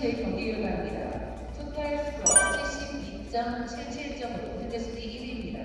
제 경기를 갑니다. 토탈 스코어 72.77점으로 현대수비 1위입니다.